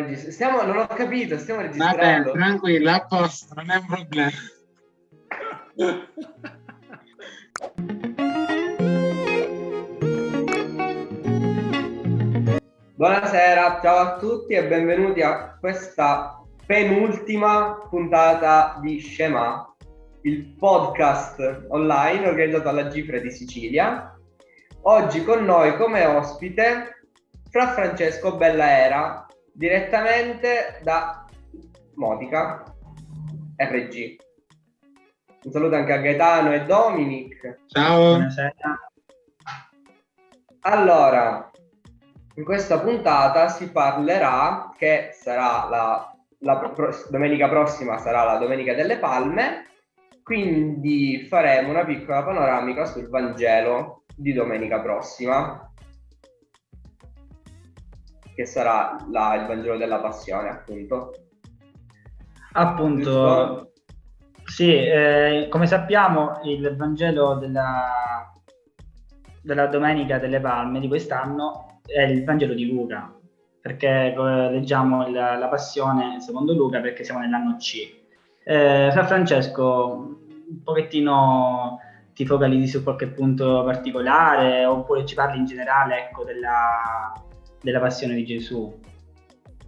registrando. Stiamo, non ho capito, stiamo registrando. Vabbè, tranquillo, a posto, non è un problema. Buonasera, ciao a tutti e benvenuti a questa penultima puntata di Scema, il podcast online organizzato alla Gifre di Sicilia. Oggi con noi come ospite Fra Francesco Bellaera, direttamente da Modica, RG. Un saluto anche a Gaetano e Dominic. Ciao. Buonasera. Allora, in questa puntata si parlerà che sarà la, la pro- domenica prossima sarà la Domenica delle Palme, quindi faremo una piccola panoramica sul Vangelo di domenica prossima che sarà la, il Vangelo della Passione, appunto. Appunto, sì, eh, come sappiamo il Vangelo della, della Domenica delle Palme di quest'anno è il Vangelo di Luca, perché leggiamo la, la, Passione secondo Luca perché siamo nell'anno C. Eh, Fra Francesco, un pochettino ti focalizzi su qualche punto particolare oppure ci parli in generale ecco, della, della passione di Gesù.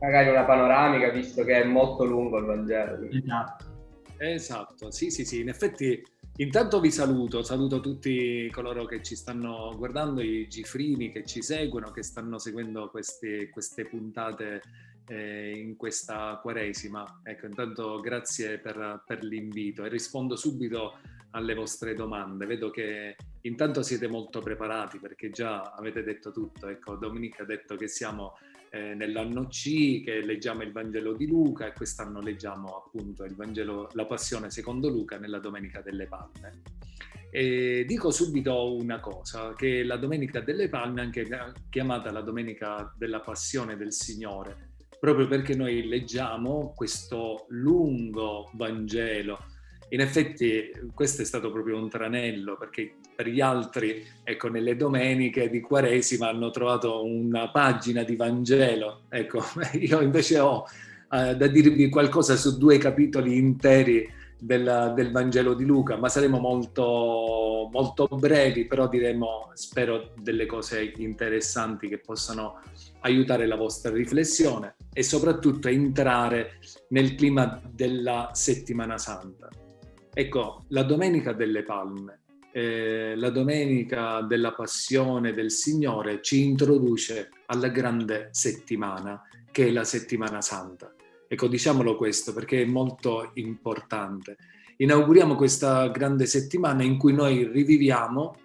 Magari una panoramica, visto che è molto lungo il Vangelo. Esatto. Esatto, sì, sì, sì. In effetti, intanto vi saluto, saluto tutti coloro che ci stanno guardando, i gifrini che ci seguono, che stanno seguendo queste, queste puntate eh, in questa quaresima. Ecco, intanto grazie per, per l'invito e rispondo subito alle vostre domande. Vedo che intanto siete molto preparati perché già avete detto tutto. Ecco, Domenica ha detto che siamo eh, nell'anno C, che leggiamo il Vangelo di Luca e quest'anno leggiamo appunto il Vangelo, la Passione secondo Luca nella Domenica delle Palme. E dico subito una cosa, che la Domenica delle Palme è anche chiamata la Domenica della Passione del Signore, proprio perché noi leggiamo questo lungo Vangelo in effetti questo è stato proprio un tranello perché per gli altri, ecco, nelle domeniche di Quaresima hanno trovato una pagina di Vangelo. Ecco, io invece ho eh, da dirvi qualcosa su due capitoli interi del, del, Vangelo di Luca, ma saremo molto, molto brevi, però diremo, spero, delle cose interessanti che possano aiutare la vostra riflessione e soprattutto entrare nel clima della settimana santa. Ecco, la Domenica delle Palme, eh, la Domenica della Passione del Signore ci introduce alla grande settimana, che è la settimana santa. Ecco, diciamolo questo perché è molto importante. Inauguriamo questa grande settimana in cui noi riviviamo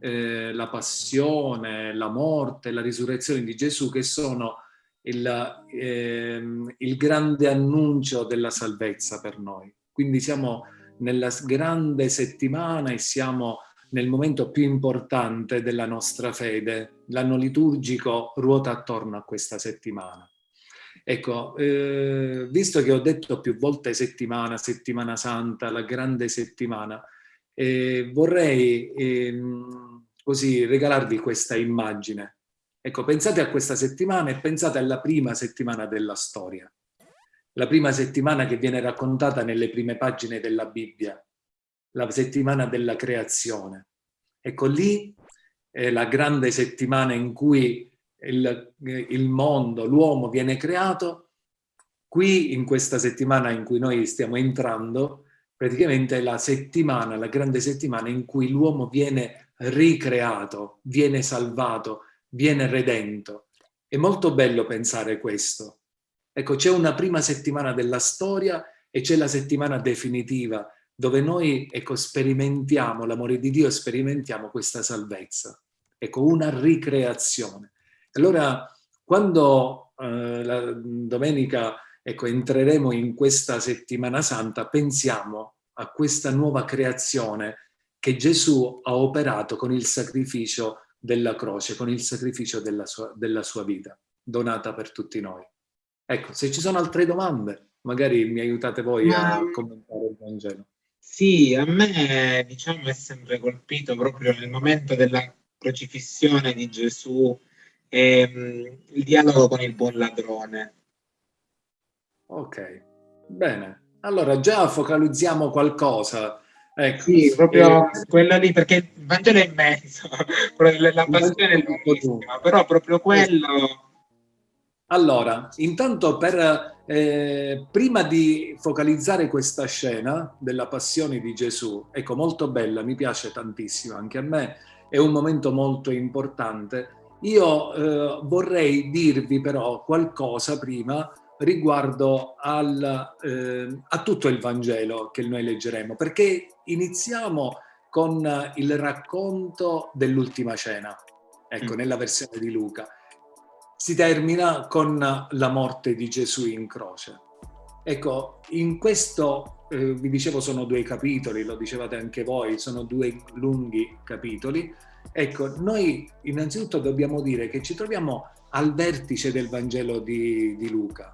eh, la passione, la morte, la risurrezione di Gesù, che sono il, eh, il grande annuncio della salvezza per noi. Quindi siamo nella grande settimana e siamo nel momento più importante della nostra fede. L'anno liturgico ruota attorno a questa settimana. Ecco, eh, visto che ho detto più volte settimana, settimana santa, la grande settimana, eh, vorrei eh, così regalarvi questa immagine. Ecco, pensate a questa settimana e pensate alla prima settimana della storia la prima settimana che viene raccontata nelle prime pagine della Bibbia, la settimana della creazione. Ecco lì è la grande settimana in cui il, il mondo, l'uomo viene creato. Qui, in questa settimana in cui noi stiamo entrando, praticamente è la settimana, la grande settimana in cui l'uomo viene ricreato, viene salvato, viene redento. È molto bello pensare questo, Ecco, c'è una prima settimana della storia e c'è la settimana definitiva dove noi ecco, sperimentiamo l'amore di Dio sperimentiamo questa salvezza. Ecco, una ricreazione. Allora, quando eh, la domenica ecco, entreremo in questa settimana santa, pensiamo a questa nuova creazione che Gesù ha operato con il sacrificio della croce, con il sacrificio della sua, della sua vita, donata per tutti noi. Ecco, se ci sono altre domande, magari mi aiutate voi Ma... a commentare il Vangelo. Sì, a me diciamo è sempre colpito proprio nel momento della crocifissione di Gesù ehm, il dialogo con il buon ladrone. Ok, bene. Allora già focalizziamo qualcosa. Ecco. Sì, proprio eh, quello lì, perché il Vangelo è immenso, la passione è lunghissima, però proprio quello... Allora, intanto per, eh, prima di focalizzare questa scena della passione di Gesù, ecco, molto bella, mi piace tantissimo, anche a me è un momento molto importante. Io eh, vorrei dirvi però qualcosa prima riguardo al, eh, a tutto il Vangelo che noi leggeremo, perché iniziamo con il racconto dell'ultima cena, ecco, mm. nella versione di Luca. Si termina con la morte di Gesù in croce. Ecco, in questo, eh, vi dicevo, sono due capitoli, lo dicevate anche voi, sono due lunghi capitoli. Ecco, noi innanzitutto dobbiamo dire che ci troviamo al vertice del Vangelo di, di Luca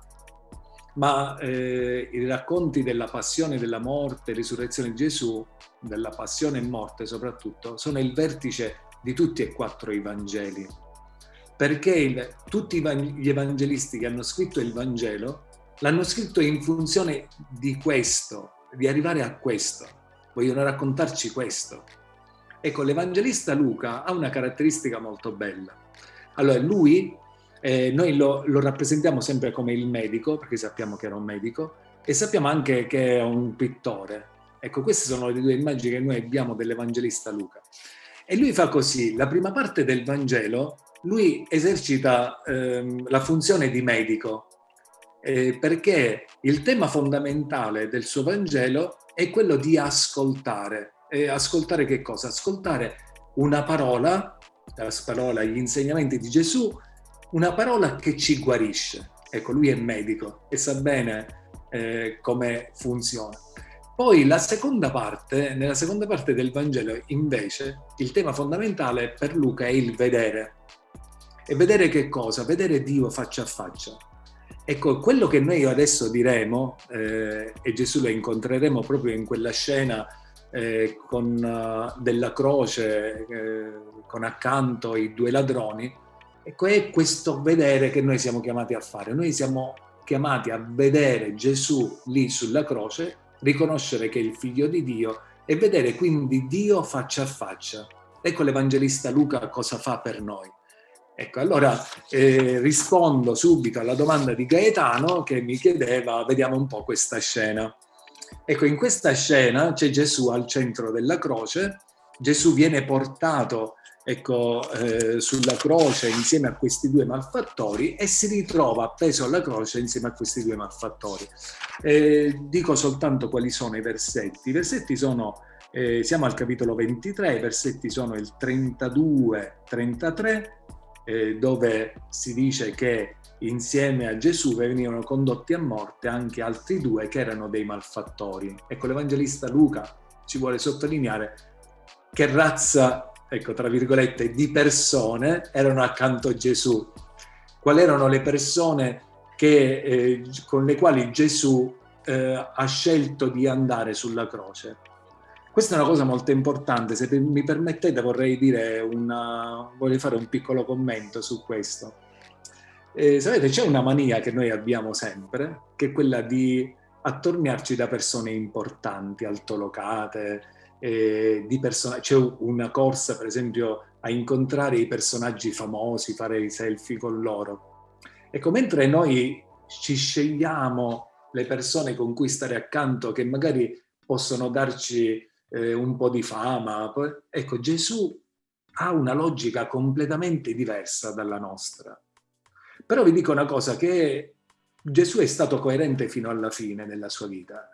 ma eh, i racconti della passione, della morte, risurrezione di Gesù, della passione e morte soprattutto, sono il vertice di tutti e quattro i Vangeli. Perché il, tutti gli evangelisti che hanno scritto il Vangelo l'hanno scritto in funzione di questo, di arrivare a questo. Vogliono raccontarci questo. Ecco, l'evangelista Luca ha una caratteristica molto bella. Allora, lui eh, noi lo, lo, rappresentiamo sempre come il medico, perché sappiamo che era un medico, e sappiamo anche che è un pittore. Ecco, queste sono le due immagini che noi abbiamo dell'Evangelista Luca. E lui fa così, la prima parte del Vangelo, lui esercita ehm, la funzione di medico, eh, perché il tema fondamentale del suo Vangelo è quello di ascoltare. E ascoltare che cosa? Ascoltare una parola, la parola, gli insegnamenti di Gesù, una parola che ci guarisce. Ecco, lui è medico e sa bene eh, come funziona. Poi la seconda parte, nella seconda parte del Vangelo invece il tema fondamentale per Luca è il vedere. E vedere che cosa? Vedere Dio faccia a faccia. Ecco, quello che noi adesso diremo, eh, e Gesù lo incontreremo proprio in quella scena eh, con, uh, della croce, eh, con accanto i due ladroni, Ecco, è questo vedere che noi siamo chiamati a fare. Noi siamo chiamati a vedere Gesù lì sulla croce, riconoscere che è il figlio di Dio e vedere quindi Dio faccia a faccia. Ecco l'Evangelista Luca cosa fa per noi. Ecco, allora eh, rispondo subito alla domanda di Gaetano che mi chiedeva, vediamo un po' questa scena. Ecco, in questa scena c'è Gesù al centro della croce, Gesù viene portato ecco, eh, sulla croce insieme a questi due malfattori e si ritrova appeso alla croce insieme a questi due malfattori. Eh, dico soltanto quali sono i versetti. I versetti sono, eh, siamo al capitolo 23, i versetti sono il 32-33, eh, dove si dice che insieme a Gesù venivano condotti a morte anche altri due che erano dei malfattori. Ecco, l'Evangelista Luca ci vuole sottolineare che razza ecco, tra virgolette, di persone erano accanto a Gesù. Quali erano le persone che, eh, con le quali Gesù eh, ha scelto di andare sulla croce? Questa è una cosa molto importante, se mi permettete vorrei, una, vorrei fare un piccolo commento su questo. Eh, sapete, c'è una mania che noi abbiamo sempre, che è quella di attorniarci da persone importanti, altolocate, eh. C'è una corsa, per esempio, a incontrare i personaggi famosi, fare i selfie con loro. Ecco, mentre noi ci scegliamo le persone con cui stare accanto, che magari possono darci eh, un po' di fama, ecco, Gesù ha una logica completamente diversa dalla nostra. Però vi dico una cosa, che Gesù è stato coerente fino alla fine nella sua vita,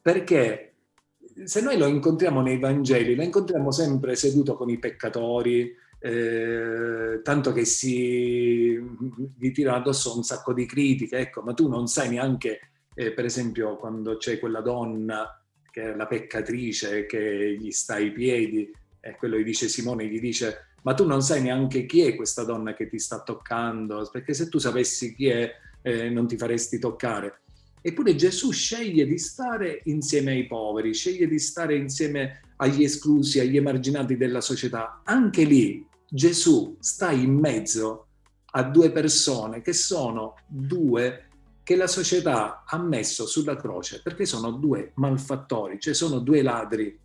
perché se noi lo incontriamo nei Vangeli, lo incontriamo sempre seduto con i peccatori, eh, tanto che si gli tirano addosso un sacco di critiche, ecco, ma tu non sai neanche, eh, per esempio, quando c'è quella donna che è la peccatrice che gli sta ai piedi, e quello gli dice Simone, gli dice, ma tu non sai neanche chi è questa donna che ti sta toccando, perché se tu sapessi chi è eh, non ti faresti toccare. Eppure Gesù sceglie di stare insieme ai poveri, sceglie di stare insieme agli esclusi, agli emarginati della società. Anche lì Gesù sta in mezzo a due persone che sono due che la società ha messo sulla croce, perché sono due malfattori, cioè sono due ladri.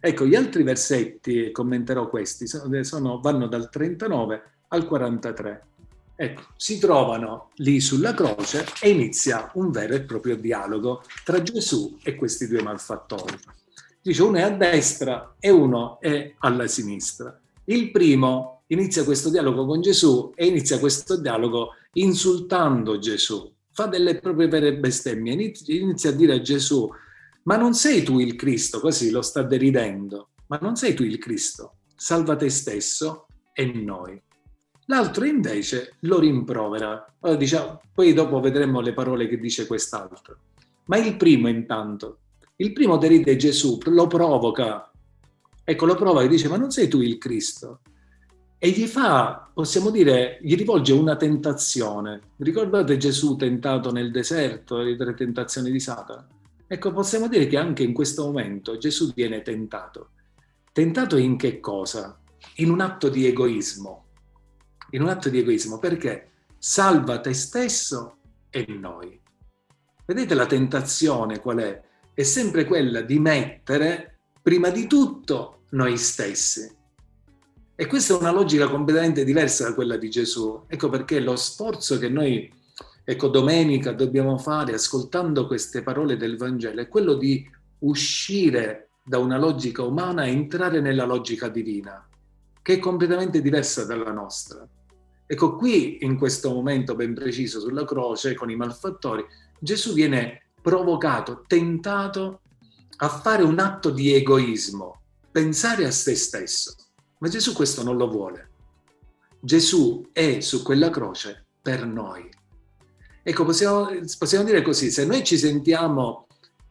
Ecco, gli altri versetti, commenterò questi, sono, vanno dal 39 al 43. Ecco, si trovano lì sulla croce e inizia un vero e proprio dialogo tra Gesù e questi due malfattori. Dice uno è a destra e uno è alla sinistra. Il primo inizia questo dialogo con Gesù e inizia questo dialogo insultando Gesù. Fa delle proprie vere bestemmie, inizia a dire a Gesù, ma non sei tu il Cristo, così lo sta deridendo, ma non sei tu il Cristo, salva te stesso e noi. L'altro invece lo rimprovera. Allora, diciamo, poi dopo vedremo le parole che dice quest'altro. Ma il primo intanto, il primo deride Gesù, lo provoca. Ecco, lo provoca e dice, ma non sei tu il Cristo? E gli fa, possiamo dire, gli rivolge una tentazione. Ricordate Gesù tentato nel deserto, le tre tentazioni di Satana? Ecco, possiamo dire che anche in questo momento Gesù viene tentato. Tentato in che cosa? In un atto di egoismo in un atto di egoismo, perché salva te stesso e noi. Vedete la tentazione qual è? È sempre quella di mettere prima di tutto noi stessi. E questa è una logica completamente diversa da quella di Gesù. Ecco perché lo sforzo che noi, ecco, domenica dobbiamo fare ascoltando queste parole del Vangelo è quello di uscire da una logica umana e entrare nella logica divina, che è completamente diversa dalla nostra. Ecco, qui in questo momento ben preciso sulla croce con i malfattori, Gesù viene provocato, tentato a fare un atto di egoismo, pensare a se stesso. Ma Gesù questo non lo vuole. Gesù è su quella croce per noi. Ecco, possiamo, possiamo dire così, se noi ci sentiamo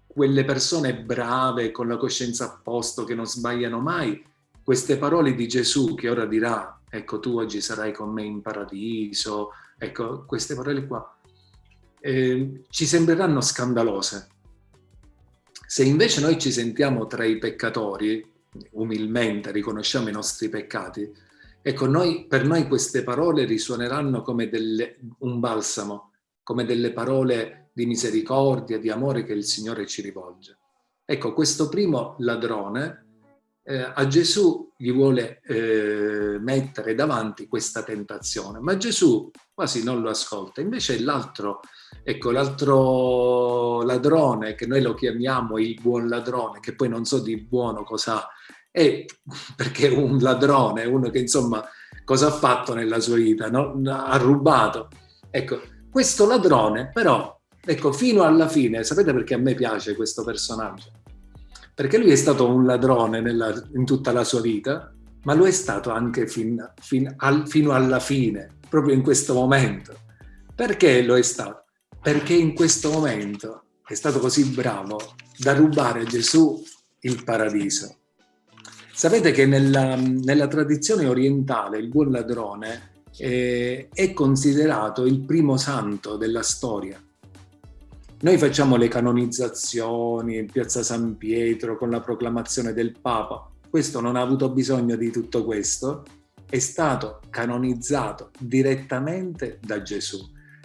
quelle persone brave, con la coscienza a posto, che non sbagliano mai, queste parole di Gesù che ora dirà ecco tu oggi sarai con me in paradiso, ecco queste parole qua, eh, ci sembreranno scandalose. Se invece noi ci sentiamo tra i peccatori, umilmente riconosciamo i nostri peccati, ecco noi, per noi queste parole risuoneranno come delle, un balsamo, come delle parole di misericordia, di amore che il Signore ci rivolge. Ecco, questo primo ladrone eh, a Gesù gli vuole eh, mettere davanti questa tentazione, ma Gesù quasi non lo ascolta. Invece l'altro, ecco, l'altro ladrone, che noi lo chiamiamo il buon ladrone, che poi non so di buono cosa è, perché un ladrone, uno che insomma cosa ha fatto nella sua vita, no? ha rubato. Ecco, questo ladrone però, ecco, fino alla fine, sapete perché a me piace questo personaggio? Perché lui è stato un ladrone nella, in tutta la sua vita, ma lo è stato anche fin, fin al, fino alla fine, proprio in questo momento. Perché lo è stato? Perché in questo momento è stato così bravo da rubare a Gesù il paradiso. Sapete che nella, nella tradizione orientale il buon ladrone eh, è considerato il primo santo della storia noi facciamo le canonizzazioni in piazza San Pietro con la proclamazione del Papa. Questo non ha avuto bisogno di tutto questo, è stato canonizzato direttamente da Gesù,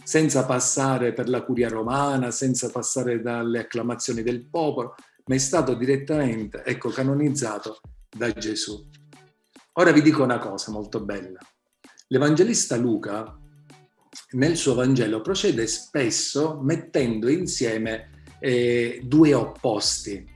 senza passare per la curia romana, senza passare dalle acclamazioni del popolo, ma è stato direttamente, ecco, canonizzato da Gesù. Ora vi dico una cosa molto bella. L'Evangelista Luca nel suo Vangelo procede spesso mettendo insieme eh, due opposti.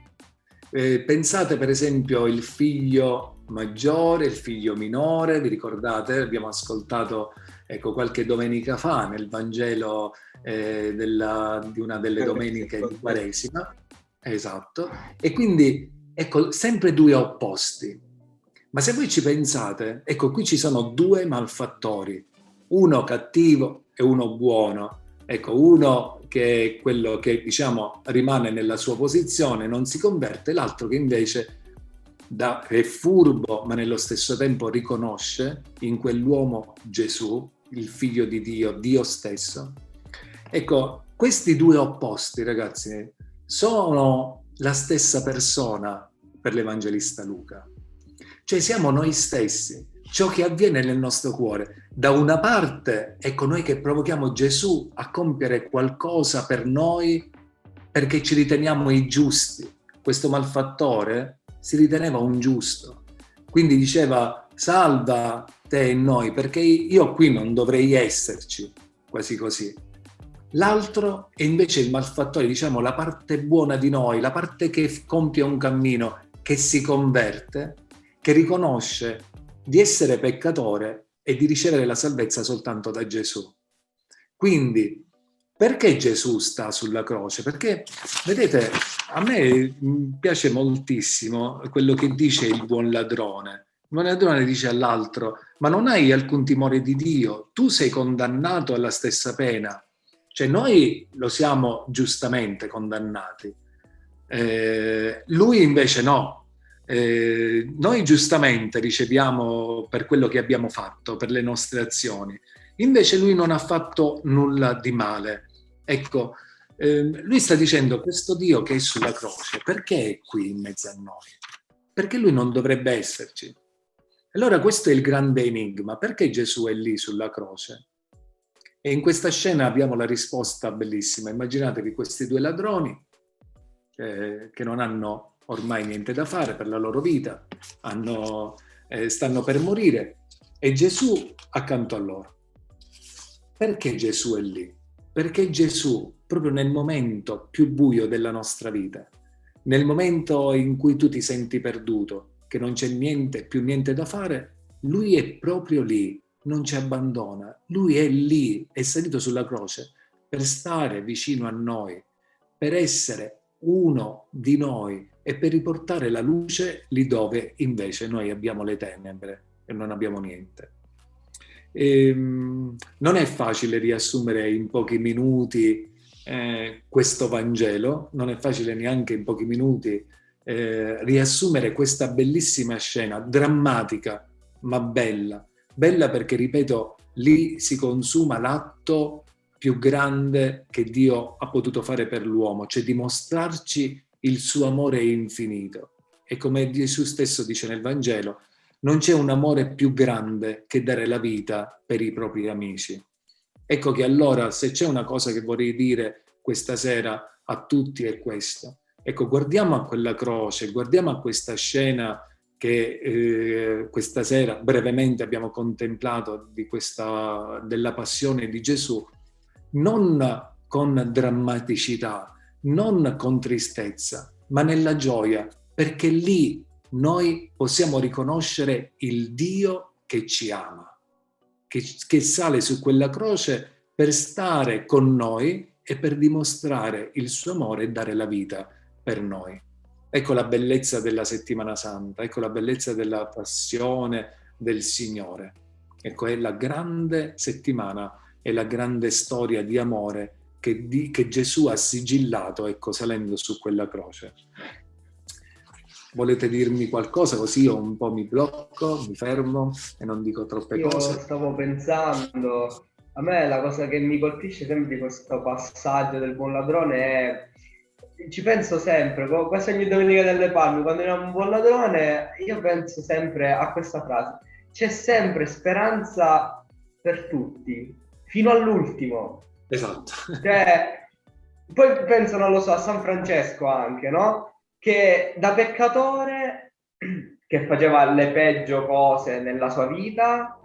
Eh, pensate per esempio il figlio maggiore, il figlio minore, vi ricordate? Abbiamo ascoltato ecco, qualche domenica fa nel Vangelo eh, della, di una delle domeniche di Quaresima. Esatto. E quindi ecco, sempre due opposti. Ma se voi ci pensate, ecco qui ci sono due malfattori uno cattivo e uno buono. Ecco, uno che è quello che diciamo rimane nella sua posizione, non si converte, l'altro che invece da, è furbo, ma nello stesso tempo riconosce in quell'uomo Gesù, il figlio di Dio, Dio stesso. Ecco, questi due opposti, ragazzi, sono la stessa persona per l'Evangelista Luca. Cioè siamo noi stessi ciò che avviene nel nostro cuore. Da una parte, ecco noi che provochiamo Gesù a compiere qualcosa per noi perché ci riteniamo i giusti. Questo malfattore si riteneva un giusto. Quindi diceva salva te e noi perché io qui non dovrei esserci, quasi così. L'altro è invece il malfattore, diciamo la parte buona di noi, la parte che compie un cammino, che si converte, che riconosce di essere peccatore e di ricevere la salvezza soltanto da Gesù. Quindi, perché Gesù sta sulla croce? Perché, vedete, a me piace moltissimo quello che dice il buon ladrone. Il buon ladrone dice all'altro, ma non hai alcun timore di Dio, tu sei condannato alla stessa pena. Cioè noi lo siamo giustamente condannati, eh, lui invece no, eh, noi giustamente riceviamo per quello che abbiamo fatto, per le nostre azioni. Invece lui non ha fatto nulla di male. Ecco, eh, lui sta dicendo questo Dio che è sulla croce, perché è qui in mezzo a noi? Perché lui non dovrebbe esserci? Allora questo è il grande enigma, perché Gesù è lì sulla croce? E in questa scena abbiamo la risposta bellissima. Immaginatevi questi due ladroni eh, che non hanno ormai niente da fare per la loro vita, hanno, eh, stanno per morire e Gesù accanto a loro. Perché Gesù è lì? Perché Gesù, proprio nel momento più buio della nostra vita, nel momento in cui tu ti senti perduto, che non c'è niente, più niente da fare, lui è proprio lì, non ci abbandona. Lui è lì, è salito sulla croce per stare vicino a noi, per essere uno di noi e per riportare la luce lì dove invece noi abbiamo le tenebre e non abbiamo niente. E, ehm, non è facile riassumere in pochi minuti eh, questo Vangelo, non è facile neanche in pochi minuti eh, riassumere questa bellissima scena, drammatica ma bella. Bella perché, ripeto, lì si consuma l'atto più grande che Dio ha potuto fare per l'uomo, cioè dimostrarci il suo amore infinito. E come Gesù stesso dice nel Vangelo, non c'è un amore più grande che dare la vita per i propri amici. Ecco che allora se c'è una cosa che vorrei dire questa sera a tutti è questo. Ecco, guardiamo a quella croce, guardiamo a questa scena che eh, questa sera brevemente abbiamo contemplato questa, della passione di Gesù non con drammaticità, non con tristezza, ma nella gioia, perché lì noi possiamo riconoscere il Dio che ci ama, che, che sale su quella croce per stare con noi e per dimostrare il suo amore e dare la vita per noi. Ecco la bellezza della settimana santa, ecco la bellezza della passione del Signore. Ecco, è la grande settimana è la grande storia di amore che, di, che Gesù ha sigillato, ecco, salendo su quella croce. Volete dirmi qualcosa così io un po' mi blocco, mi fermo e non dico troppe io cose? stavo pensando, a me la cosa che mi colpisce sempre di questo passaggio del buon ladrone è ci penso sempre, quasi ogni domenica delle palme, quando era un buon ladrone, io penso sempre a questa frase. C'è sempre speranza per tutti, fino all'ultimo. Esatto. Cioè, poi penso, non lo so, a San Francesco anche, no? Che da peccatore che faceva le peggio cose nella sua vita,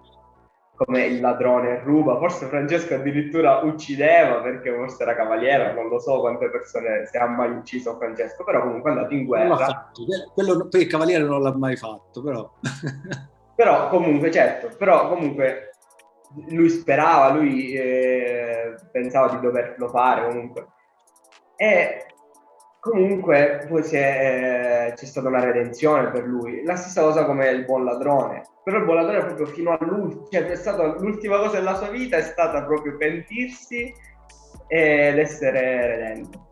come il ladrone ruba, forse Francesco addirittura uccideva perché forse era cavaliere, non lo so quante persone si ha mai ucciso Francesco, però comunque è andato in guerra. Quello, poi il cavaliere non l'ha mai fatto, però. però comunque, certo, però comunque lui sperava, lui eh, pensava di doverlo fare comunque. E comunque poi è, eh, c'è stata una redenzione per lui. La stessa cosa come il buon ladrone. Però il buon ladrone proprio fino all'ultimo, cioè è stata l'ultima cosa della sua vita è stata proprio pentirsi ed essere redento.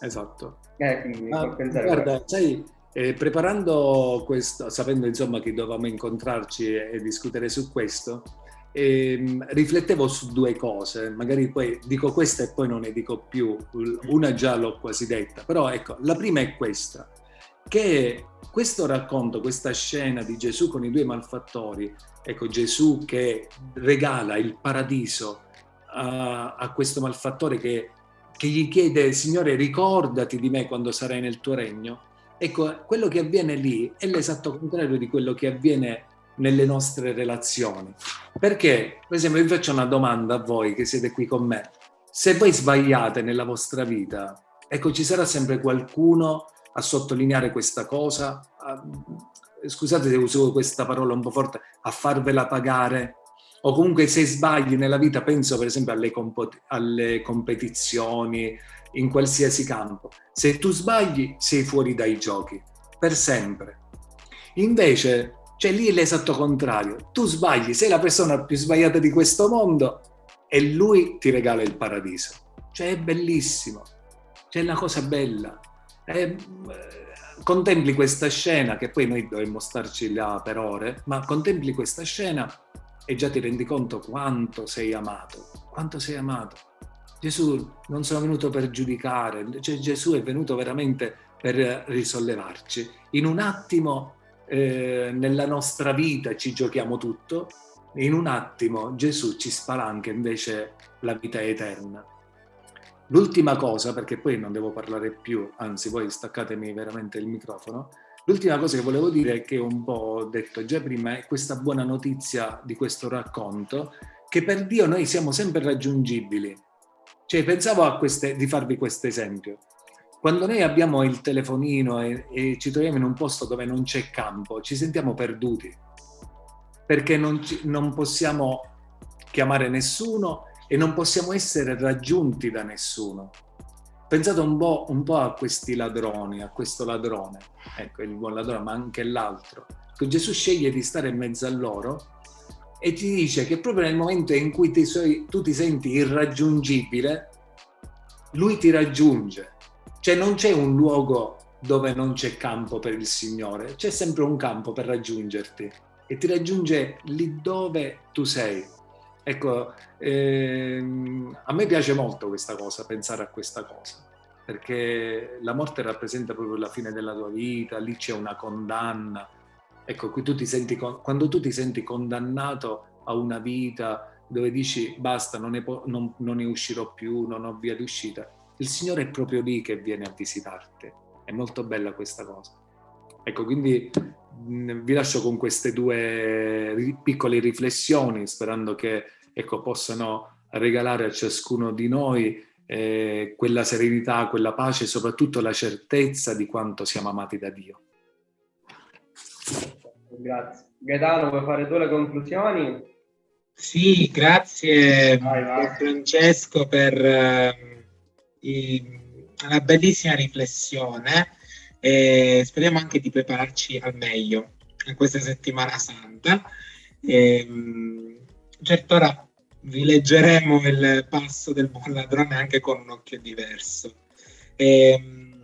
Esatto. Eh, quindi, ah, guarda, sai, eh, preparando questo, sapendo insomma che dovevamo incontrarci e, e discutere su questo, ehm, riflettevo su due cose, magari poi dico questa e poi non ne dico più, una già l'ho quasi detta, però ecco, la prima è questa, che questo racconto, questa scena di Gesù con i due malfattori, ecco Gesù che regala il paradiso a, a questo malfattore che, che gli chiede, Signore ricordati di me quando sarai nel tuo regno, ecco quello che avviene lì è l'esatto contrario di quello che avviene nelle nostre relazioni. Perché, per esempio, vi faccio una domanda a voi che siete qui con me. Se voi sbagliate nella vostra vita, ecco, ci sarà sempre qualcuno a sottolineare questa cosa, a, scusate se uso questa parola un po' forte, a farvela pagare, o comunque se sbagli nella vita, penso per esempio alle, alle competizioni, in qualsiasi campo, se tu sbagli sei fuori dai giochi, per sempre. Invece, cioè lì è l'esatto contrario, tu sbagli, sei la persona più sbagliata di questo mondo e lui ti regala il paradiso. Cioè è bellissimo, cioè è una cosa bella. E, contempli questa scena, che poi noi dovremmo starci là per ore, ma contempli questa scena e già ti rendi conto quanto sei amato, quanto sei amato. Gesù non sono venuto per giudicare, cioè Gesù è venuto veramente per risollevarci. In un attimo eh, nella nostra vita ci giochiamo tutto, in un attimo Gesù ci spalanca invece la vita eterna. L'ultima cosa, perché poi non devo parlare più, anzi voi staccatemi veramente il microfono, l'ultima cosa che volevo dire, che un po' ho detto già prima, è questa buona notizia di questo racconto, che per Dio noi siamo sempre raggiungibili. Cioè pensavo queste, di farvi questo esempio. Quando noi abbiamo il telefonino e, e ci troviamo in un posto dove non c'è campo, ci sentiamo perduti, perché non, ci, non possiamo chiamare nessuno e non possiamo essere raggiunti da nessuno. Pensate un po', un po', a questi ladroni, a questo ladrone, ecco il buon ladrone, ma anche l'altro. Gesù sceglie di stare in mezzo a loro e ti dice che proprio nel momento in cui ti, tu ti senti irraggiungibile, lui ti raggiunge. Cioè non c'è un luogo dove non c'è campo per il Signore, c'è sempre un campo per raggiungerti e ti raggiunge lì dove tu sei. Ecco, ehm, a me piace molto questa cosa, pensare a questa cosa, perché la morte rappresenta proprio la fine della tua vita, lì c'è una condanna. Ecco, tu ti senti, quando tu ti senti condannato a una vita dove dici basta, non ne, non, non ne uscirò più, non ho via d'uscita, il Signore è proprio lì che viene a visitarti. È molto bella questa cosa. Ecco, quindi vi lascio con queste due piccole riflessioni, sperando che ecco, possano regalare a ciascuno di noi eh, quella serenità, quella pace e soprattutto la certezza di quanto siamo amati da Dio. Grazie. Gaetano, vuoi fare tu le conclusioni? Sì, grazie vai, vai. Francesco per uh, i, una bellissima riflessione e speriamo anche di prepararci al meglio in questa settimana santa. E, ehm, certo ora vi leggeremo il passo del buon ladrone anche con un occhio diverso. E, ehm,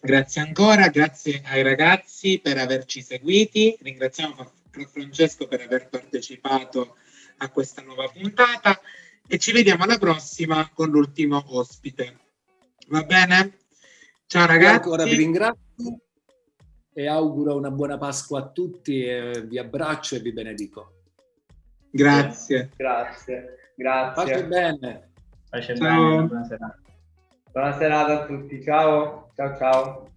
grazie ancora, grazie ai ragazzi per averci seguiti, ringraziamo Francesco per aver partecipato a questa nuova puntata e ci vediamo alla prossima con l'ultimo ospite. Va bene? Ciao ragazzi. Ancora vi ringrazio e auguro una buona Pasqua a tutti e vi abbraccio e vi benedico. Grazie. Grazie. Grazie. Pace bene. Pace bene. Buonasera. Buona serata a tutti, ciao, ciao ciao.